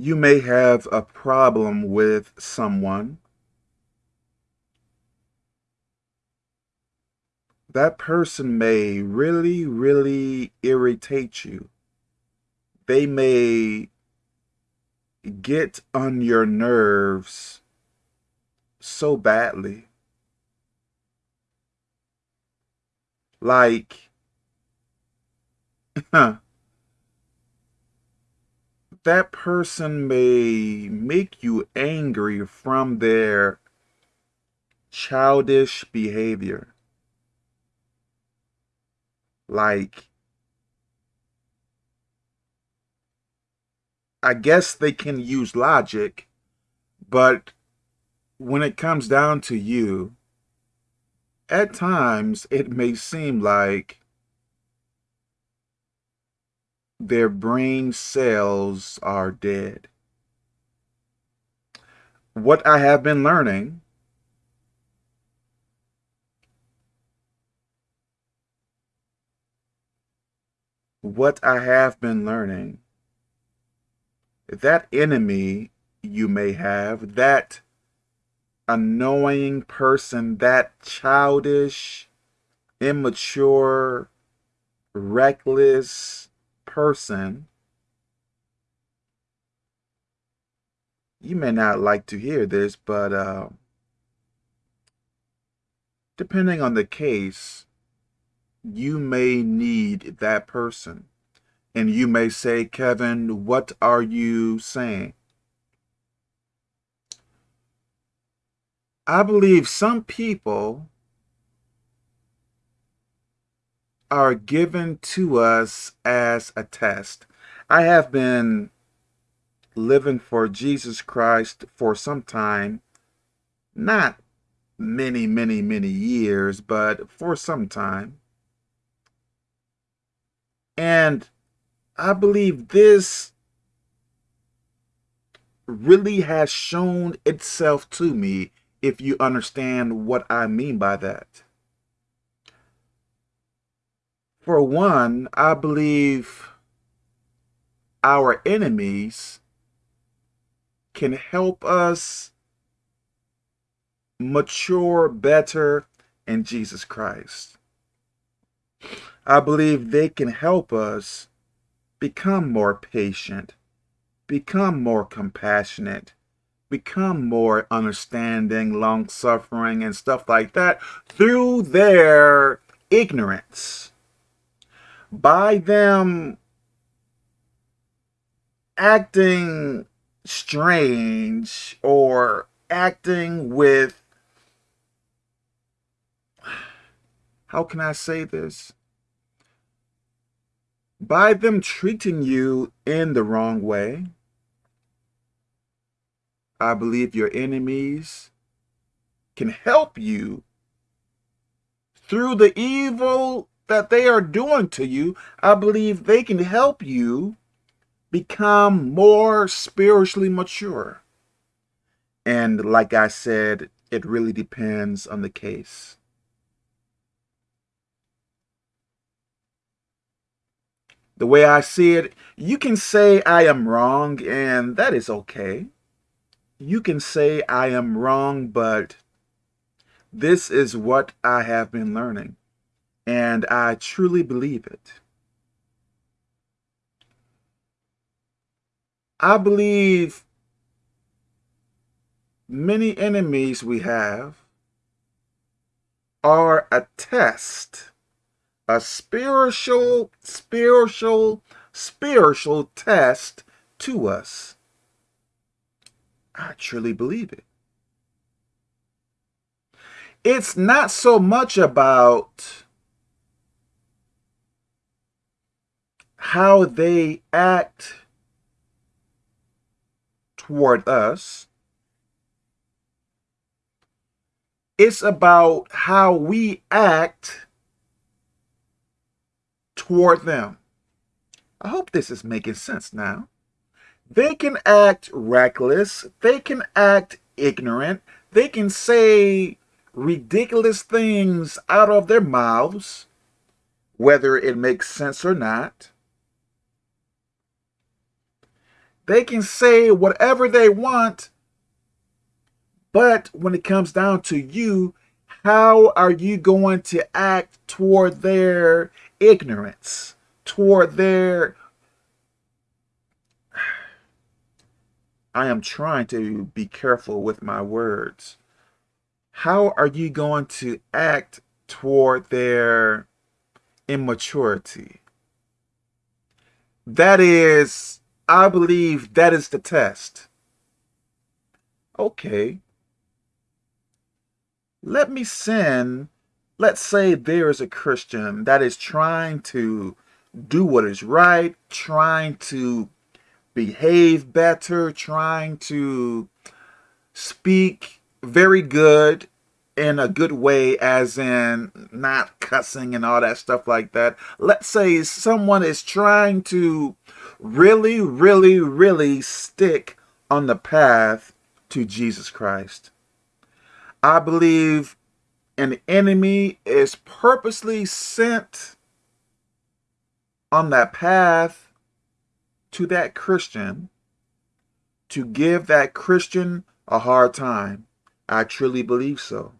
You may have a problem with someone. That person may really, really irritate you. They may get on your nerves so badly. Like, that person may make you angry from their childish behavior. Like, I guess they can use logic, but when it comes down to you, at times it may seem like their brain cells are dead. What I have been learning what I have been learning that enemy you may have, that annoying person, that childish, immature, reckless person, you may not like to hear this, but uh, depending on the case, you may need that person. And you may say, Kevin, what are you saying? I believe some people are given to us as a test. I have been living for Jesus Christ for some time, not many, many, many years, but for some time. And I believe this really has shown itself to me if you understand what I mean by that. For one, I believe our enemies can help us mature better in Jesus Christ. I believe they can help us become more patient, become more compassionate, become more understanding, long-suffering, and stuff like that through their ignorance. By them acting strange or acting with, how can I say this? by them treating you in the wrong way, I believe your enemies can help you through the evil that they are doing to you. I believe they can help you become more spiritually mature. And like I said, it really depends on the case. the way I see it, you can say I am wrong, and that is okay. You can say I am wrong, but this is what I have been learning, and I truly believe it. I believe many enemies we have are a test a spiritual, spiritual, spiritual test to us. I truly believe it. It's not so much about how they act toward us. It's about how we act toward them. I hope this is making sense now. They can act reckless. They can act ignorant. They can say ridiculous things out of their mouths, whether it makes sense or not. They can say whatever they want, but when it comes down to you, how are you going to act toward their ignorance, toward their I am trying to be careful with my words. How are you going to act toward their immaturity? That is, I believe that is the test. Okay. Let me send, let's say there is a Christian that is trying to do what is right, trying to behave better, trying to speak very good in a good way, as in not cussing and all that stuff like that. Let's say someone is trying to really, really, really stick on the path to Jesus Christ. I believe an enemy is purposely sent on that path to that Christian to give that Christian a hard time. I truly believe so.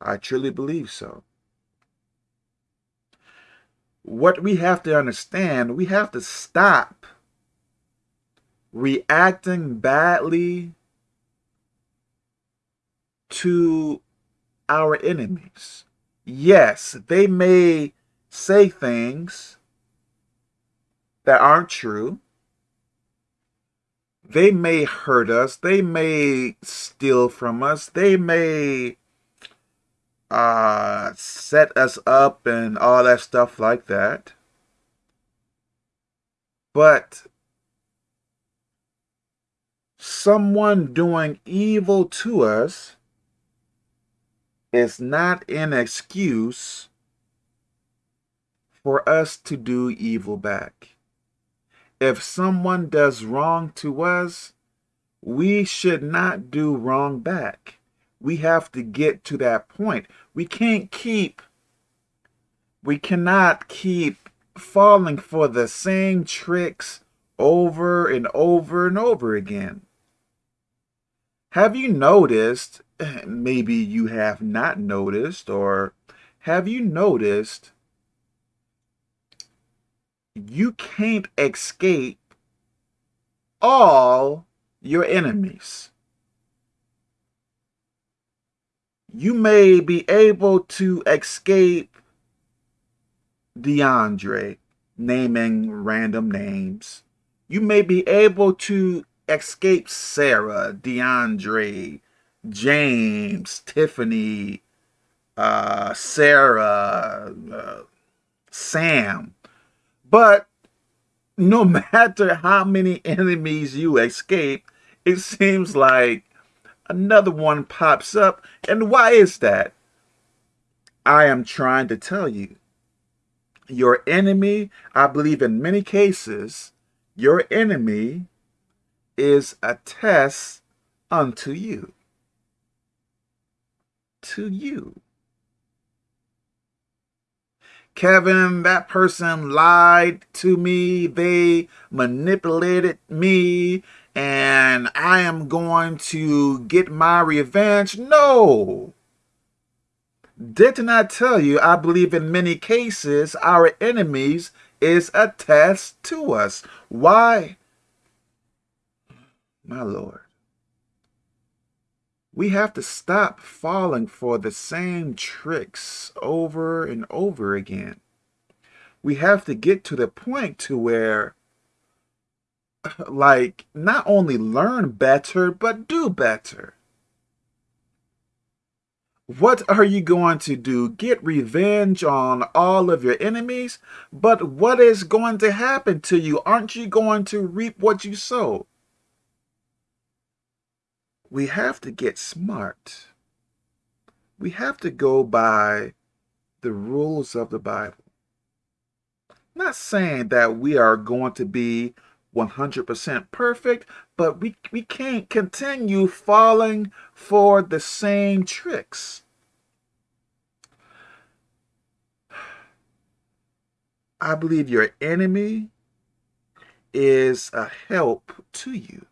I truly believe so. What we have to understand, we have to stop reacting badly to our enemies. Yes, they may say things that aren't true. They may hurt us. They may steal from us. They may uh, set us up and all that stuff like that. But someone doing evil to us is not an excuse for us to do evil back if someone does wrong to us, we should not do wrong back. We have to get to that point. We can't keep, we cannot keep falling for the same tricks over and over and over again. Have you noticed, maybe you have not noticed, or have you noticed you can't escape all your enemies. You may be able to escape DeAndre, naming random names. You may be able to escape Sarah, DeAndre, James, Tiffany, uh, Sarah, uh, Sam. But no matter how many enemies you escape, it seems like another one pops up. And why is that? I am trying to tell you. Your enemy, I believe in many cases, your enemy is a test unto you. To you. Kevin, that person lied to me. They manipulated me and I am going to get my revenge. No. Didn't I tell you, I believe in many cases, our enemies is a test to us. Why? My Lord. We have to stop falling for the same tricks over and over again. We have to get to the point to where, like, not only learn better, but do better. What are you going to do? Get revenge on all of your enemies? But what is going to happen to you? Aren't you going to reap what you sow? we have to get smart. We have to go by the rules of the Bible. Not saying that we are going to be 100% perfect, but we, we can't continue falling for the same tricks. I believe your enemy is a help to you.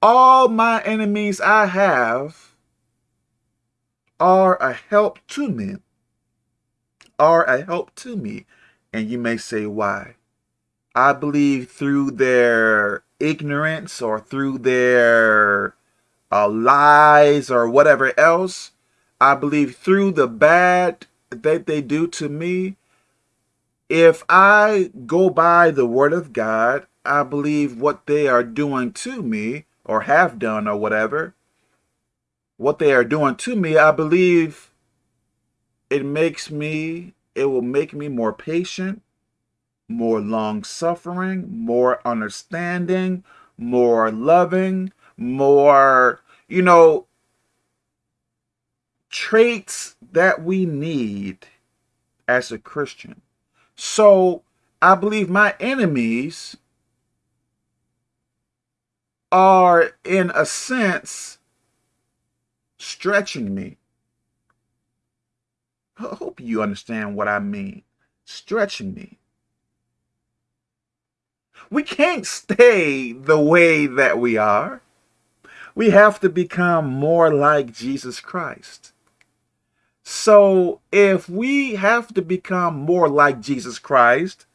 All my enemies I have are a help to me. Are a help to me. And you may say, why? I believe through their ignorance or through their uh, lies or whatever else, I believe through the bad that they do to me, if I go by the word of God, I believe what they are doing to me or have done or whatever, what they are doing to me, I believe it makes me, it will make me more patient, more long-suffering, more understanding, more loving, more, you know, traits that we need as a Christian. So I believe my enemies are, in a sense, stretching me. I hope you understand what I mean. Stretching me. We can't stay the way that we are. We have to become more like Jesus Christ. So if we have to become more like Jesus Christ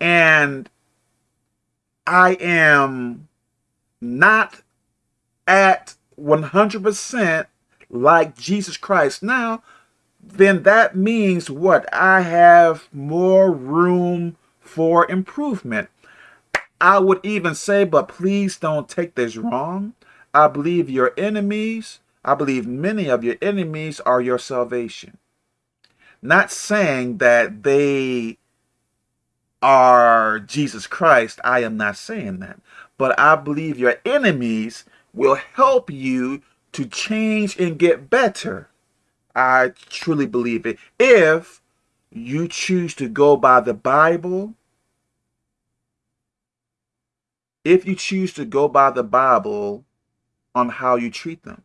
and I am not at 100% like Jesus Christ now, then that means what? I have more room for improvement. I would even say, but please don't take this wrong. I believe your enemies, I believe many of your enemies are your salvation. Not saying that they are Jesus Christ. I am not saying that. But I believe your enemies will help you to change and get better. I truly believe it. If you choose to go by the Bible if you choose to go by the Bible on how you treat them.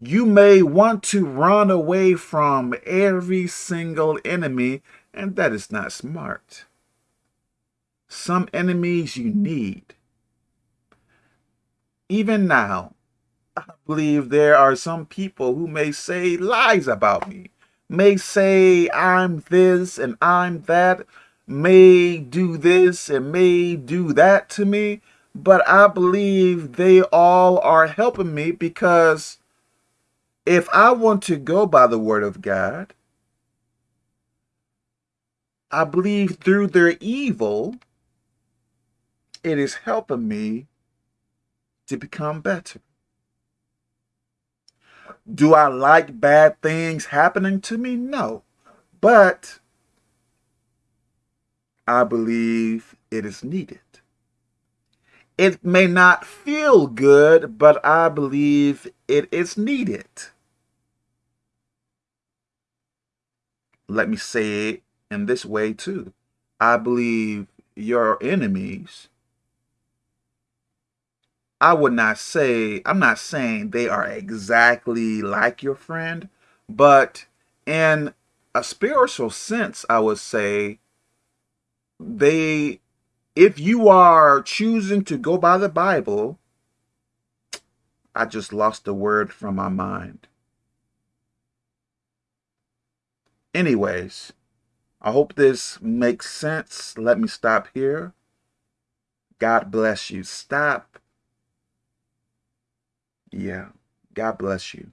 You may want to run away from every single enemy, and that is not smart. Some enemies you need. Even now, I believe there are some people who may say lies about me, may say I'm this and I'm that, may do this and may do that to me, but I believe they all are helping me because if I want to go by the word of God, I believe through their evil, it is helping me to become better. Do I like bad things happening to me? No. But I believe it is needed. It may not feel good, but I believe it is needed. Let me say it in this way too. I believe your enemies, I would not say, I'm not saying they are exactly like your friend, but in a spiritual sense, I would say they, if you are choosing to go by the Bible, I just lost the word from my mind. Anyways, I hope this makes sense. Let me stop here. God bless you. Stop. Yeah. God bless you.